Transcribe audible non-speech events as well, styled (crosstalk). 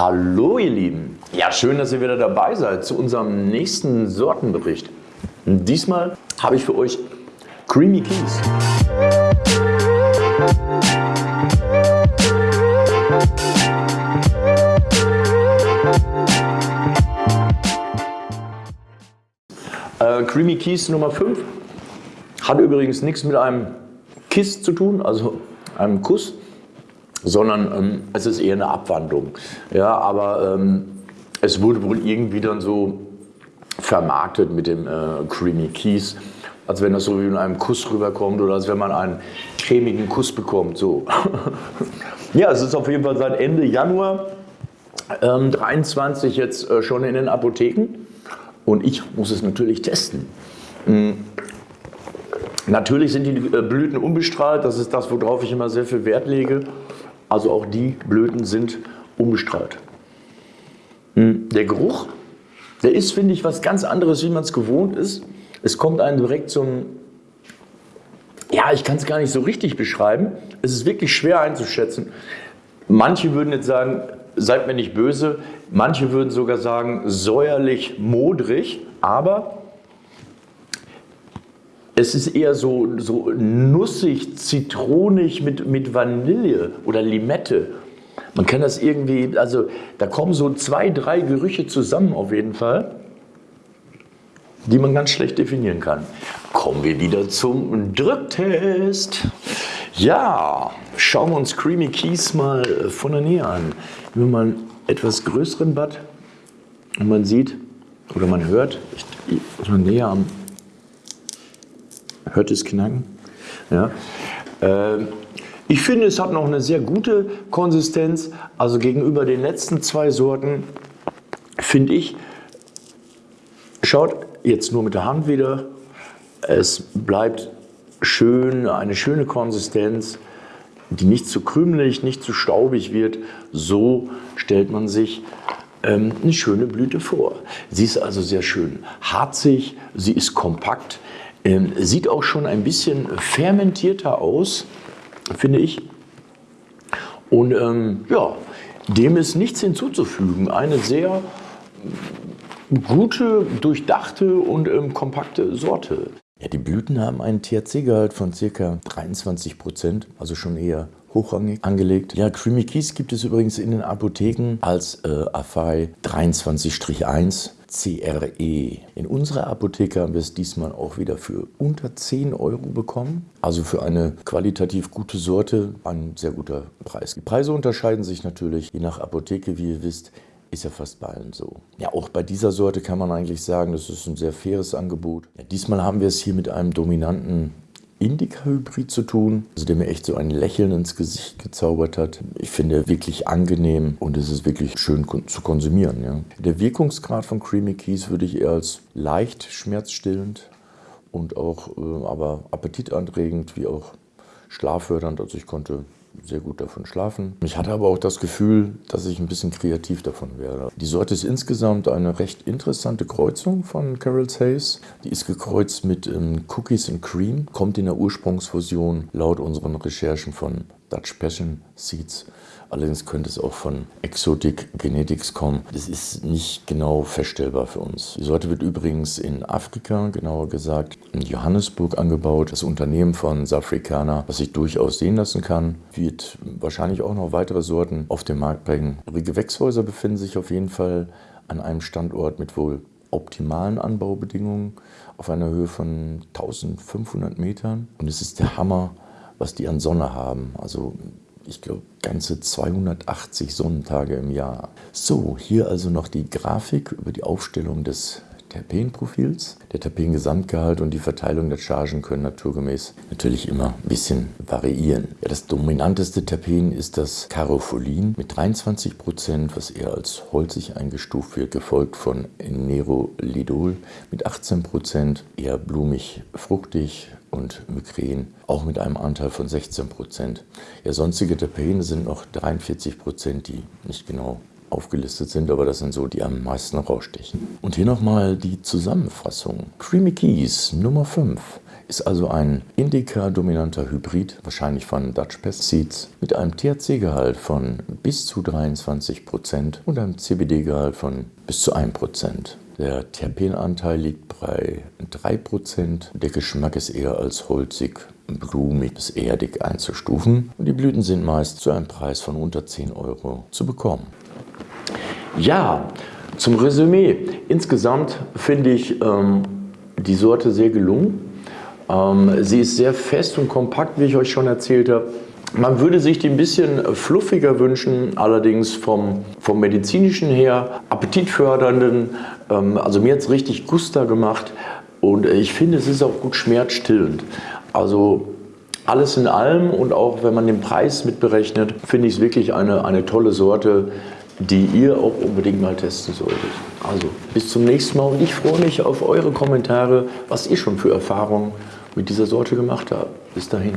Hallo ihr Lieben. Ja, schön, dass ihr wieder dabei seid zu unserem nächsten Sortenbericht. Diesmal habe ich für euch Creamy Keys. Äh, Creamy Keys Nummer 5 hat übrigens nichts mit einem Kiss zu tun, also einem Kuss, sondern ähm, es ist eher eine Abwandlung. Ja, aber ähm, es wurde wohl irgendwie dann so vermarktet mit dem äh, Creamy Keys, als wenn das so wie in einem Kuss rüberkommt oder als wenn man einen cremigen Kuss bekommt. So. (laughs) ja, es ist auf jeden Fall seit Ende Januar ähm, 23 jetzt äh, schon in den Apotheken und ich muss es natürlich testen. Mhm. Natürlich sind die äh, Blüten unbestrahlt, das ist das, worauf ich immer sehr viel Wert lege. Also auch die Blüten sind unbestrahlt. Hm, der Geruch, der ist, finde ich, was ganz anderes, wie man es gewohnt ist. Es kommt einem direkt ein, ja, ich kann es gar nicht so richtig beschreiben. Es ist wirklich schwer einzuschätzen. Manche würden jetzt sagen, seid mir nicht böse. Manche würden sogar sagen, säuerlich, modrig. Aber es ist eher so, so nussig, zitronig mit, mit Vanille oder Limette. Man kann das irgendwie, also da kommen so zwei, drei Gerüche zusammen auf jeden Fall, die man ganz schlecht definieren kann. Kommen wir wieder zum Drücktest. Ja, schauen wir uns Creamy Keys mal von der Nähe an. Wenn man einen etwas größeren Bad und man sieht oder man hört, ich, ich näher am Hört es knacken? Ja. Äh, ich finde, es hat noch eine sehr gute Konsistenz. Also gegenüber den letzten zwei Sorten finde ich, schaut jetzt nur mit der Hand wieder, es bleibt schön, eine schöne Konsistenz, die nicht zu krümelig, nicht zu staubig wird. So stellt man sich ähm, eine schöne Blüte vor. Sie ist also sehr schön harzig, sie ist kompakt, ähm, sieht auch schon ein bisschen fermentierter aus, finde ich. Und ähm, ja, dem ist nichts hinzuzufügen. Eine sehr gute, durchdachte und ähm, kompakte Sorte. Ja, die Blüten haben einen THC-Gehalt von ca. 23 Prozent, also schon eher hochrangig angelegt. Ja, Creamy Keys gibt es übrigens in den Apotheken als äh, Afai 23-1 CRE. In unserer Apotheke haben wir es diesmal auch wieder für unter 10 Euro bekommen. Also für eine qualitativ gute Sorte ein sehr guter Preis. Die Preise unterscheiden sich natürlich je nach Apotheke, wie ihr wisst. Ist ja fast bei allen so. Ja, auch bei dieser Sorte kann man eigentlich sagen, das ist ein sehr faires Angebot. Ja, diesmal haben wir es hier mit einem dominanten Indica-Hybrid zu tun, also der mir echt so ein Lächeln ins Gesicht gezaubert hat. Ich finde wirklich angenehm und es ist wirklich schön zu konsumieren. Ja. Der Wirkungsgrad von Creamy Keys würde ich eher als leicht schmerzstillend und auch äh, aber appetitanregend wie auch schlaffördernd. Also ich konnte sehr gut davon schlafen. Ich hatte aber auch das Gefühl, dass ich ein bisschen kreativ davon wäre. Die Sorte ist insgesamt eine recht interessante Kreuzung von Carol's Haze. Die ist gekreuzt mit ähm, Cookies and Cream, kommt in der Ursprungsfusion laut unseren Recherchen von Dutch Passion Seeds Allerdings könnte es auch von Exotic Genetics kommen. Das ist nicht genau feststellbar für uns. Die Sorte wird übrigens in Afrika, genauer gesagt in Johannesburg angebaut. Das Unternehmen von Safricana, was sich durchaus sehen lassen kann, wird wahrscheinlich auch noch weitere Sorten auf den Markt bringen. Die Gewächshäuser befinden sich auf jeden Fall an einem Standort mit wohl optimalen Anbaubedingungen auf einer Höhe von 1500 Metern. Und es ist der Hammer, was die an Sonne haben. Also ich glaube, ganze 280 Sonnentage im Jahr. So, hier also noch die Grafik über die Aufstellung des Terpenprofils. Der Terpengesamtgehalt und die Verteilung der Chargen können naturgemäß natürlich immer ein bisschen variieren. Ja, das dominanteste Terpen ist das Carofolin mit 23 Prozent, was eher als holzig eingestuft wird, gefolgt von Nerolidol mit 18 Prozent, eher blumig, fruchtig, und Migräne, auch mit einem Anteil von 16 Prozent. Ja, sonstige Terpene sind noch 43 Prozent, die nicht genau aufgelistet sind, aber das sind so, die am meisten rausstechen. Und hier nochmal die Zusammenfassung. Creamy Keys Nummer 5 ist also ein Indica-dominanter Hybrid, wahrscheinlich von Dutch Pest Seeds, mit einem THC-Gehalt von bis zu 23% und einem CBD-Gehalt von bis zu 1%. Der Terpenanteil liegt bei 3%. Der Geschmack ist eher als holzig, blumig bis erdig einzustufen. Und die Blüten sind meist zu einem Preis von unter 10 Euro zu bekommen. Ja, zum Resümee. Insgesamt finde ich ähm, die Sorte sehr gelungen. Ähm, sie ist sehr fest und kompakt, wie ich euch schon erzählt habe. Man würde sich die ein bisschen fluffiger wünschen, allerdings vom, vom medizinischen her, appetitfördernden. Ähm, also mir hat es richtig Guster gemacht und ich finde, es ist auch gut schmerzstillend. Also alles in allem und auch wenn man den Preis mitberechnet, finde ich es wirklich eine, eine tolle Sorte, die ihr auch unbedingt mal testen solltet. Also bis zum nächsten Mal und ich freue mich auf eure Kommentare, was ihr schon für Erfahrungen mit dieser Sorte gemacht habt. Bis dahin.